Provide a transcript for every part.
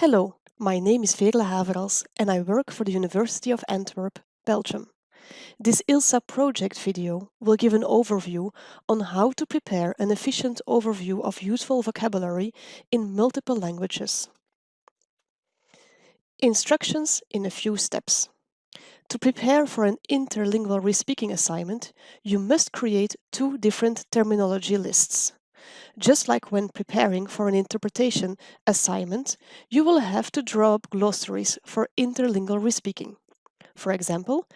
Hello, my name is Veerle Haverals and I work for the University of Antwerp, Belgium. This ILSA project video will give an overview on how to prepare an efficient overview of useful vocabulary in multiple languages. Instructions in a few steps. To prepare for an interlingual respeaking assignment, you must create two different terminology lists. Just like when preparing for an interpretation assignment, you will have to draw up glossaries for interlingual respeaking. For example,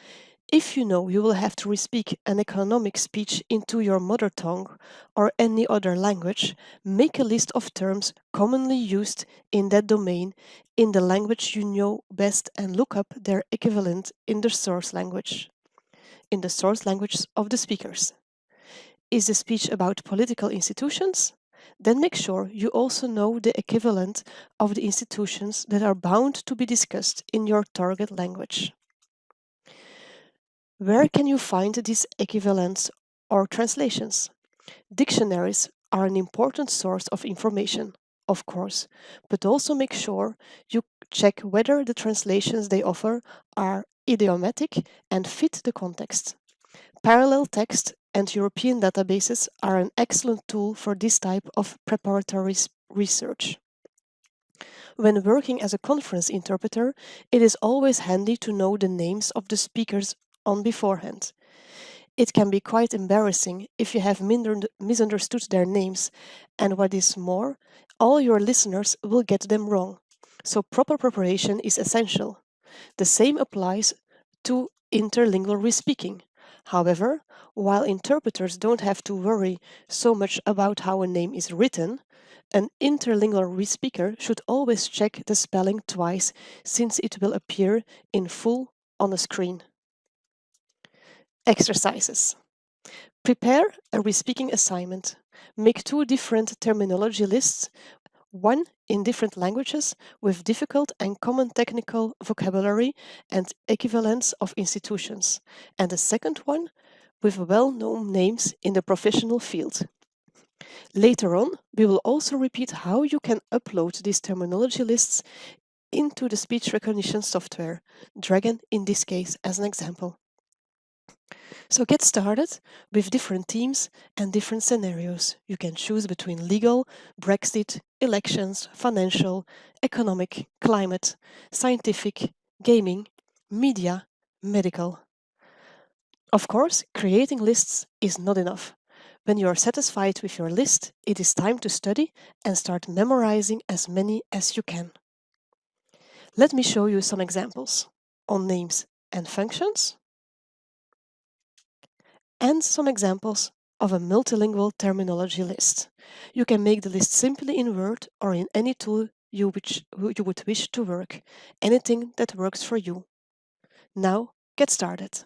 if you know you will have to respeak an economic speech into your mother tongue or any other language, make a list of terms commonly used in that domain in the language you know best and look up their equivalent in the source language, in the source language of the speakers. Is the speech about political institutions? Then make sure you also know the equivalent of the institutions that are bound to be discussed in your target language. Where can you find these equivalents or translations? Dictionaries are an important source of information, of course, but also make sure you check whether the translations they offer are idiomatic and fit the context. Parallel text and European databases are an excellent tool for this type of preparatory research. When working as a conference interpreter, it is always handy to know the names of the speakers on beforehand. It can be quite embarrassing if you have misunderstood their names, and what is more, all your listeners will get them wrong. So proper preparation is essential. The same applies to interlingual respeaking. However, while interpreters don't have to worry so much about how a name is written, an interlingual respeaker should always check the spelling twice since it will appear in full on a screen. Exercises. Prepare a respeaking assignment. Make two different terminology lists, one in different languages with difficult and common technical vocabulary and equivalents of institutions, and a second one with well-known names in the professional field. Later on, we will also repeat how you can upload these terminology lists into the speech recognition software, Dragon in this case as an example. So get started with different teams and different scenarios. You can choose between legal, Brexit, elections, financial, economic, climate, scientific, gaming, media, medical. Of course, creating lists is not enough. When you are satisfied with your list, it is time to study and start memorizing as many as you can. Let me show you some examples on names and functions and some examples of a multilingual terminology list. You can make the list simply in Word or in any tool you, which, you would wish to work, anything that works for you. Now, get started.